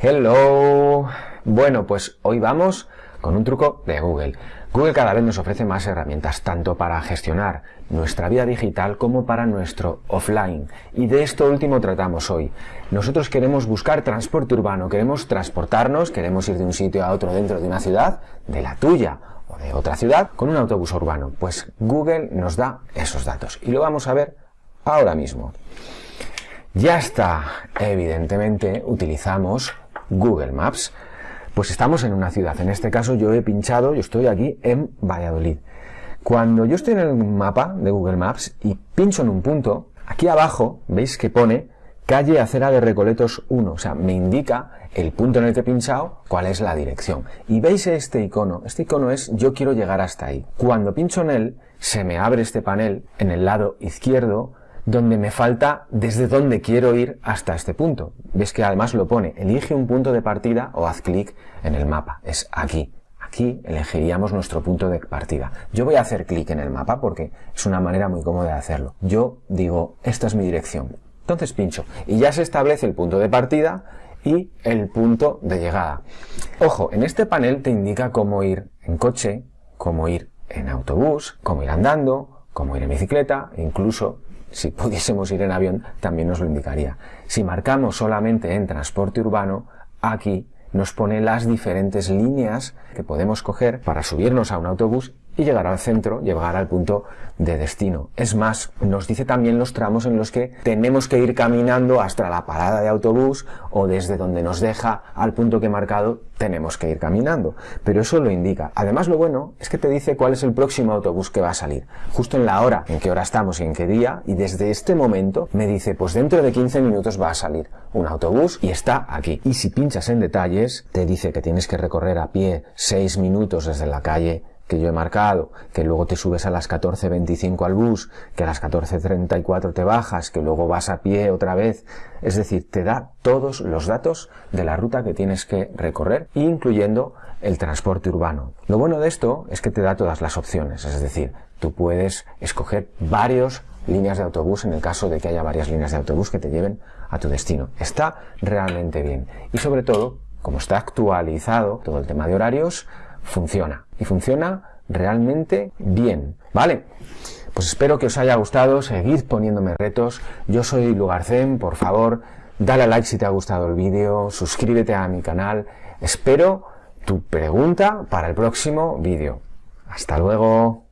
Hello. Bueno, pues hoy vamos con un truco de Google. Google cada vez nos ofrece más herramientas, tanto para gestionar nuestra vida digital como para nuestro offline. Y de esto último tratamos hoy. Nosotros queremos buscar transporte urbano, queremos transportarnos, queremos ir de un sitio a otro dentro de una ciudad, de la tuya o de otra ciudad, con un autobús urbano. Pues Google nos da esos datos y lo vamos a ver ahora mismo. Ya está, evidentemente utilizamos Google Maps. Pues estamos en una ciudad, en este caso yo he pinchado, yo estoy aquí en Valladolid. Cuando yo estoy en el mapa de Google Maps y pincho en un punto, aquí abajo veis que pone calle Acera de Recoletos 1, o sea, me indica el punto en el que he pinchado cuál es la dirección. Y veis este icono, este icono es yo quiero llegar hasta ahí. Cuando pincho en él, se me abre este panel en el lado izquierdo donde me falta desde dónde quiero ir hasta este punto. Ves que además lo pone, elige un punto de partida o haz clic en el mapa. Es aquí. Aquí elegiríamos nuestro punto de partida. Yo voy a hacer clic en el mapa porque es una manera muy cómoda de hacerlo. Yo digo, esta es mi dirección. Entonces pincho y ya se establece el punto de partida y el punto de llegada. Ojo, en este panel te indica cómo ir en coche, cómo ir en autobús, cómo ir andando, cómo ir en bicicleta, incluso si pudiésemos ir en avión, también nos lo indicaría. Si marcamos solamente en transporte urbano, aquí nos pone las diferentes líneas que podemos coger para subirnos a un autobús y llegar al centro, llegar al punto de destino. Es más, nos dice también los tramos en los que tenemos que ir caminando hasta la parada de autobús o desde donde nos deja al punto que he marcado tenemos que ir caminando. Pero eso lo indica. Además, lo bueno es que te dice cuál es el próximo autobús que va a salir. Justo en la hora, en qué hora estamos y en qué día. Y desde este momento me dice, pues dentro de 15 minutos va a salir un autobús y está aquí. Y si pinchas en detalles, te dice que tienes que recorrer a pie 6 minutos desde la calle que yo he marcado, que luego te subes a las 14.25 al bus, que a las 14.34 te bajas, que luego vas a pie otra vez. Es decir, te da todos los datos de la ruta que tienes que recorrer, incluyendo el transporte urbano. Lo bueno de esto es que te da todas las opciones, es decir, tú puedes escoger varios líneas de autobús en el caso de que haya varias líneas de autobús que te lleven a tu destino. Está realmente bien. Y sobre todo, como está actualizado todo el tema de horarios, funciona. Y funciona realmente bien. ¿Vale? Pues espero que os haya gustado, seguid poniéndome retos. Yo soy Lugarcén, por favor, dale a like si te ha gustado el vídeo, suscríbete a mi canal. Espero tu pregunta para el próximo vídeo. Hasta luego.